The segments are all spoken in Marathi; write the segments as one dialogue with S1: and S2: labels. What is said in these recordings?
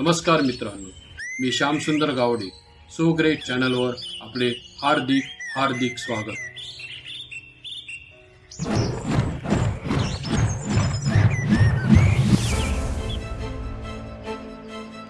S1: नमस्कार मित्रांनो मी श्यामसुंदर गावडे सो ग्रेट चॅनलवर आपले हार्दिक हार्दिक स्वागत.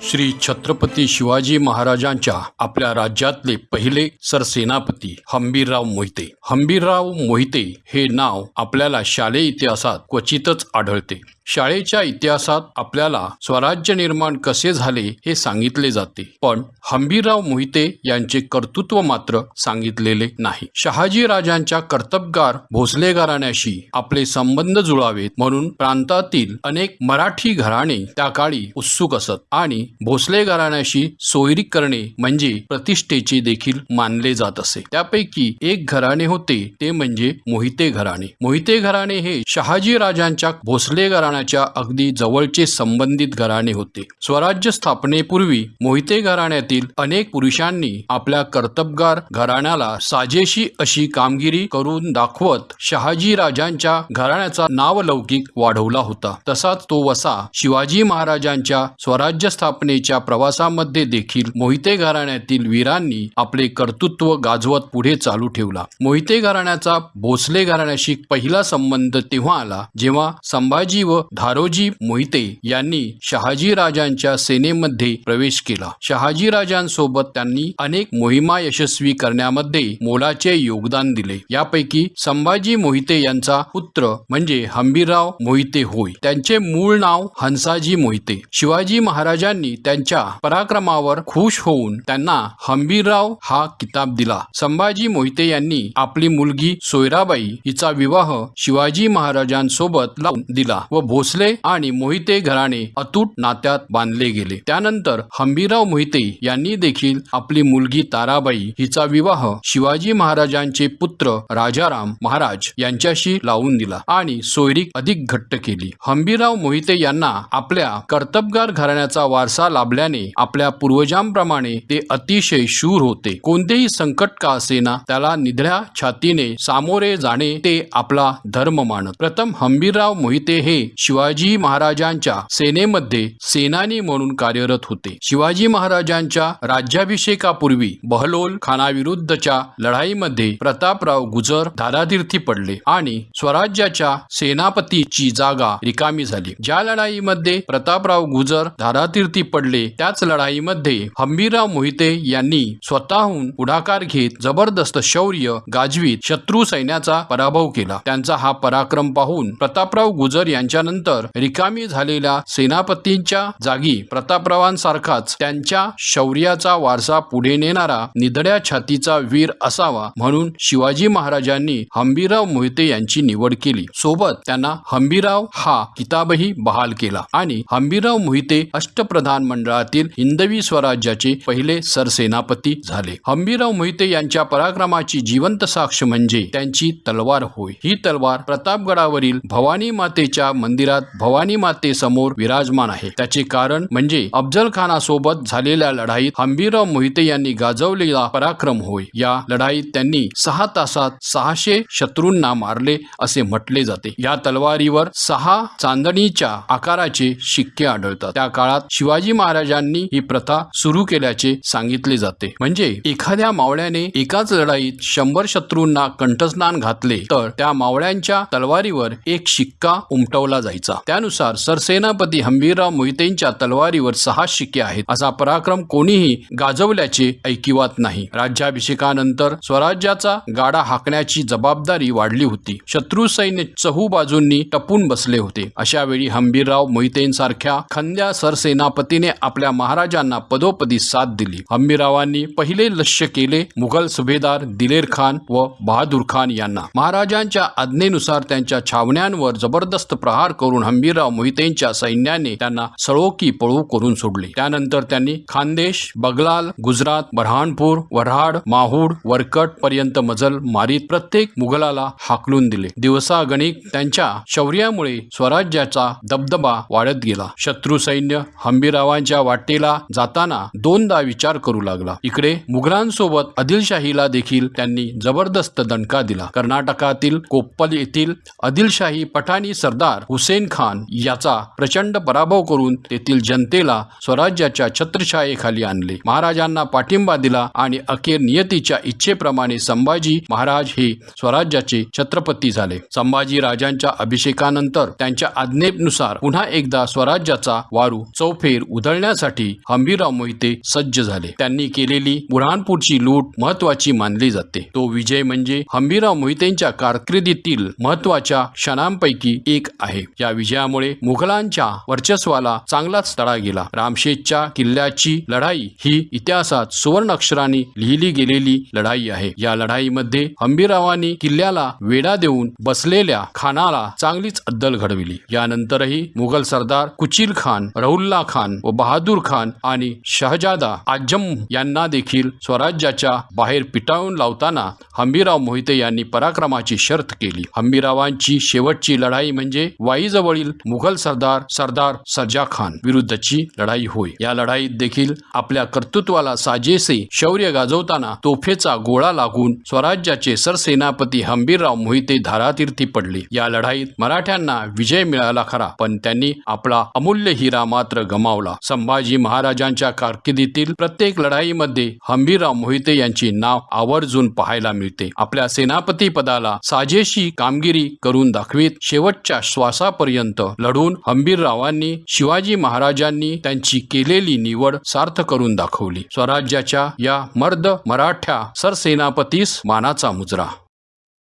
S1: श्री छत्रपती शिवाजी महाराजांच्या आपल्या राज्यातले पहिले सरसेनापती हंबीरराव मोहिते. हंबीरराव मोहिते हे नाव आपल्याला शालेय इतिहासात क्वचितच आढळते. शाळेच्या इतिहासात आपल्याला स्वराज्य निर्माण कसे झाले हे सांगितले जाते. पण हंबीरराव मोहिते यांचे कर्तृत्व मात्र सांगितलेले नाही. शहाजी राजांच्या कर्तबगार भोसले घराण्याशी आपले संबंध जुळावेत म्हणून प्रांतातील अनेक मराठी घराणे त्या काळी उत्सुक असत आणि भोसले घराण्याशी सोयरी करणे म्हणजे प्रतिष्ठेचे देखील मानले जात असे. त्यापैकी एक घराणे होते ते म्हणजे मोहिते घराणे. मोहिते घराणे हे शहाजी राजांच्या भोसले घराण्याच्या अगदी जवळचे संबंधित घराणे होते. स्वराज्य स्थापनेपूर्वी मोहिते घराण्यातील अनेक पुरुषांनी आपल्या कर्तबगार घराण्याला साजेशी अशी कामगिरी करून दाखवत शहाजी राजांच्या घराण्याचा नावलौकिक वाढवला होता. तसाच तो वसा शिवाजी महाराजांच्या स्वराज्य स्थापनेच्या प्रवासामध्ये देखील मोहिते घराण्यातील वीरांनी आपले कर्तृत्व गाजवत पुढे चालू ठेवला. मोहिते घराण्याचा भोसले घराण्याशी पहिला संबंध तेव्हा आला जेव्हा संभाजी व धारोजी मोहिते यांनी शहाजी राजांच्या सेनेमध्ये प्रवेश केला. शहाजी राजांसोबत त्यांनी अनेक मोहिमा यशस्वी करण्यामध्ये मोलाचे योगदान दिले. यापैकी संभाजी मोहिते यांचा पुत्र म्हणजे हंबीरराव मोहिते होय. त्यांचे मूळ नाव हंसाजी मोहिते. शिवाजी महाराजांनी त्यांच्या पराक्रमावर खुश होऊन त्यांना हंबीरराव हा किताब दिला. संभाजी मोहिते यांनी आपली मुलगी सोयराबाई हिचा विवाह शिवाजी महाराजांसोबत लावून दिला व भोसले आणि मोहिते घराणे अतूट नात्यात बांधले गेले. त्यानंतर हंबीराव मोहिते यांनी देखील आपली मुलगी ताराबाई हिचा विवाह शिवाजी महाराजांचे पुत्र राजाराम महाराज यांच्याशी लावून दिला आणि सोयरीक अधिक घट्ट केली. हंबीरराव मोहिते यांना आपल्या कर्तबगार घराण्याचा वारसा लाभल्याने आपल्या पूर्वजांप्रमाणे ते अतिशय शूर होते. कोणतेही संकट का असेना त्याला निधड्या छातीने सामोरे जाणे ते आपला धर्म मानत. प्रथम हंबीरराव मोहिते हे शिवाजी महाराजांच्या सेनेमध्ये सेनानी म्हणून कार्यरत होते. शिवाजी महाराजांच्या राज्याभिषेकापूर्वी बहलोल खानाविरुद्धच्या लढाईमध्ये प्रतापराव गुजर धारातीर्थी पडले आणि स्वराज्याच्या सेनापतीची जागा रिकामी झाली. ज्या लढाईमध्ये प्रतापराव गुजर धारातीर्थी पडले त्याच लढाईमध्ये हंबीरराव मोहिते यांनी स्वतःहून पुढाकार घेत जबरदस्त शौर्य गाजवीत शत्रू सैन्याचा पराभव केला. त्यांचा हा पराक्रम पाहून प्रतापराव गुजर यांच्या यांच्यानंतर रिकामी झालेल्या सेनापतींच्या जागी प्रतापरावांसारखाच त्यांच्या शौर्याचा वारसा पुढे नेणारा निधड्या छातीचा वीर असावा म्हणून शिवाजी महाराजांनी हंबीराव मोहिते यांची निवड केली. सोबत त्यांना हंबीराव हा किताबही बहाल केला आणि हंबीराव मोहिते अष्टप्रधान मंडळातील हिंदवी स्वराज्याचे पहिले सरसेनापती झाले. हंबीराव मोहिते यांच्या पराक्रमाची जिवंत साक्ष म्हणजे त्यांची तलवार होय. ही तलवार प्रतापगडावरील भवानी मातेच्या मंदिर मंदिरात भवानी माते समोर विराजमान आहे. त्याचे कारण म्हणजे अफजल खानासोबत झालेल्या लढाईत हंबीरराव मोहिते यांनी गाजवलेला पराक्रम होय. या लढाईत त्यांनी सहा तासात सहाशे शत्रूंना मारले असे म्हटले जाते. या तलवारीवर सहा चांदणीच्या आकाराचे शिक्के आढळतात. त्या काळात शिवाजी महाराजांनी ही प्रथा सुरू केल्याचे सांगितले जाते. म्हणजे एखाद्या मावळ्याने एकाच लढाईत शंभर शत्रूंना कंठस्नान घातले तर त्या मावळ्यांच्या तलवारीवर एक शिक्का उमटवला जायचा. त्यानुसार सरसेनापती हंबीरराव मोहितेंच्या तलवारीवर सहा शिक्के आहेत. असा पराक्रम कोणीही गाजवल्याचे ऐकिवात नाही. राज्याभिषेकानंतर स्वराज्याचा गाडा हाकण्याची जबाबदारी वाढली होती. शत्रू सैन्य चहू बाजूंनी टपून बसले होते. अशा वेळी हंबीरराव मोहितेंसारख्या खंद्या सरसेनापतीने आपल्या महाराजांना पदोपदी साथ दिली. हंबीररावांनी पहिले लक्ष्य केले मुघल सुभेदार दिलेर खान व बहादूर खान यांना. महाराजांच्या आज्ञेनुसार त्यांच्या छावण्यांवर जबरदस्त प्रहार करून हंबीरराव मोहितेंच्या सैन्याने त्यांना सळोकी पळू करून सोडले. त्यानंतर त्यांनी खानदेश बगलाल गुजरात बऱ्हाणपूर वऱ्हाड माहूड वरकट पर्यंत मजल मारीत प्रत्येक मुघलाला हाकलून दिले. दिवसागणिक त्यांच्या शौर्यामुळे स्वराज्याचा दबदबा वाढत गेला. शत्रू सैन्य हंबीरावांच्या वाटेला जाताना दोनदा विचार करू लागला. इकडे मुघलांसोबत आदिलशाहीला देखील त्यांनी जबरदस्त दणका दिला. कर्नाटकातील कोप्पल येथील आदिलशाही पठाणी सरदार हुसेन हुसेन खान याचा प्रचंड पराभव करून तेथील जनतेला स्वराज्याच्या छत्रछायेखाली आणले. महाराजांना पाठिंबा दिला आणि अखेर नियतीच्या इच्छेप्रमाणे संभाजी महाराज हे स्वराज्याचे छत्रपती झाले. संभाजी राजांच्या अभिषेकानंतर त्यांच्या आज्ञेनुसार पुन्हा एकदा स्वराज्याचा वारू चौफेर उधळण्यासाठी हंबीरराव मोहिते सज्ज झाले. त्यांनी केलेली बुरहानपूरची लूट महत्वाची मानली जाते. तो विजय म्हणजे हंबीरराव मोहितेंच्या कारकिर्दीतील महत्त्वाच्या क्षणांपैकी एक आहे. या विजयामुळे मुघलांच्या वर्चस्वाला चांगलाच तडा गेला. रामशेजच्या किल्ल्याची लढाई ही इतिहासात सुवर्ण अक्षरांनी लिहिली गेलेली लढाई आहे. या लढाईमध्ये हंबीरावांनी किल्ल्याला वेढा देऊन बसलेल्या खानाला चांगलीच अद्दल घडविली. यानंतरही मुघल सरदार कुचिल खान रहुल्ला खान व बहादूर खान आणि शहजादा आजम यांना देखील स्वराज्याच्या बाहेर पिटाळून लावताना हंबीराव मोहिते यांनी पराक्रमाची शर्त केली. हंबीरावांची शेवटची लढाई म्हणजे वाईजवळील मुघल सरदार सरदार सरजा खान विरुद्धची लढाई होय. या लढाईत देखील आपल्या कर्तृत्वाला साजेसे शौर्य गाजवताना तोफेचा गोळा लागून स्वराज्याचे सरसेनापती हंबीरराव मोहिते धारातीर्थी पडले. या लढाईत मराठ्यांना विजय मिळाला खरा पण त्यांनी आपला अमूल्य हिरा मात्र गमावला. संभाजी महाराजांच्या कारकिर्दीतील प्रत्येक लढाईमध्ये हंबीरराव मोहिते यांचे नाव आवर्जून पाहायला मिळते. आपल्या सेनापती पदाला साजेशी कामगिरी करून दाखवीत शेवटच्या श्वासा श्वासापर्यंत लढून हंबीररावांनी शिवाजी महाराजांनी त्यांची केलेली निवड सार्थ करून दाखवली. स्वराज्याच्या या मर्द मराठ्या सरसेनापतीस मानाचा मुजरा.